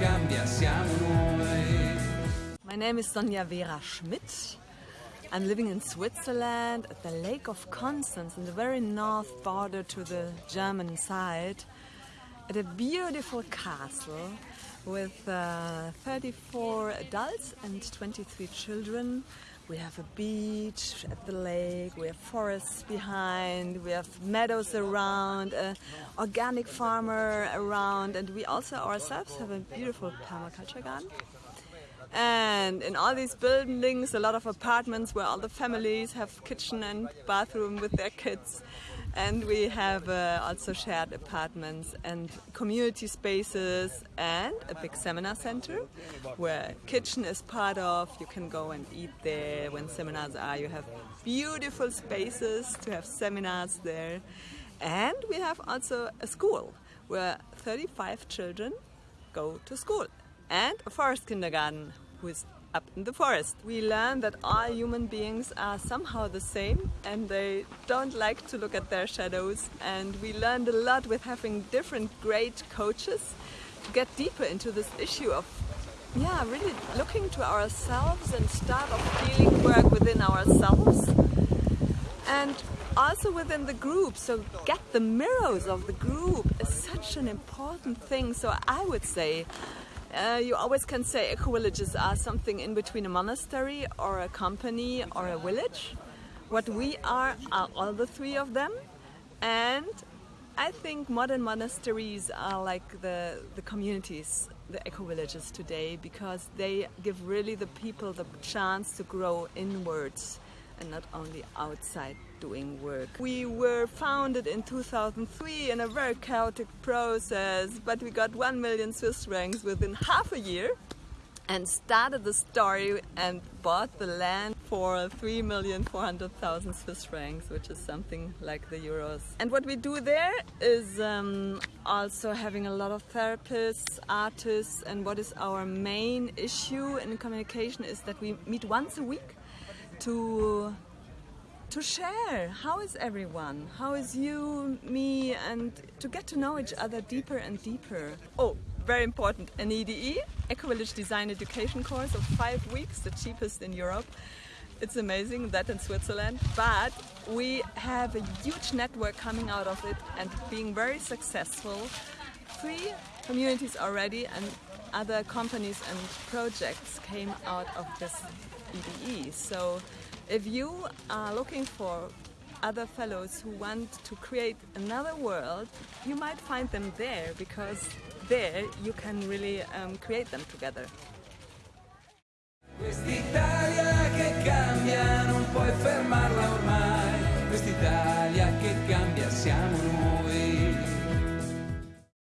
cambia siamo noi. My name is Sonja Vera Schmidt. I'm living in Switzerland at the Lake of Constance in the very north border to the German side at a beautiful castle with uh, 34 adults and 23 children we have a beach at the lake, we have forests behind, we have meadows around, an organic farmer around, and we also ourselves have a beautiful permaculture garden. And in all these buildings, a lot of apartments where all the families have kitchen and bathroom with their kids. And we have uh, also shared apartments and community spaces and a big seminar center where kitchen is part of. You can go and eat there when seminars are. You have beautiful spaces to have seminars there. And we have also a school where 35 children go to school and a forest kindergarten who is up in the forest. We learn that all human beings are somehow the same and they don't like to look at their shadows and we learned a lot with having different great coaches get deeper into this issue of yeah, really looking to ourselves and start of healing work within ourselves. And also within the group. So get the mirrors of the group is such an important thing. So I would say uh, you always can say eco-villages are something in between a monastery or a company or a village. What we are are all the three of them. And I think modern monasteries are like the, the communities, the eco-villages today because they give really the people the chance to grow inwards and not only outside doing work. We were founded in 2003 in a very chaotic process, but we got 1 million Swiss francs within half a year and started the story and bought the land for 3,400,000 Swiss francs, which is something like the euros. And what we do there is um, also having a lot of therapists, artists, and what is our main issue in communication is that we meet once a week to to share how is everyone how is you me and to get to know each other deeper and deeper oh very important. An EDE Eco Village Design Education course of five weeks the cheapest in Europe. It's amazing that in Switzerland. But we have a huge network coming out of it and being very successful. Three communities already and other companies and projects came out of this EDE. So if you are looking for other fellows who want to create another world, you might find them there because there you can really um, create them together. Quest'Italia che cambia non puoi fermare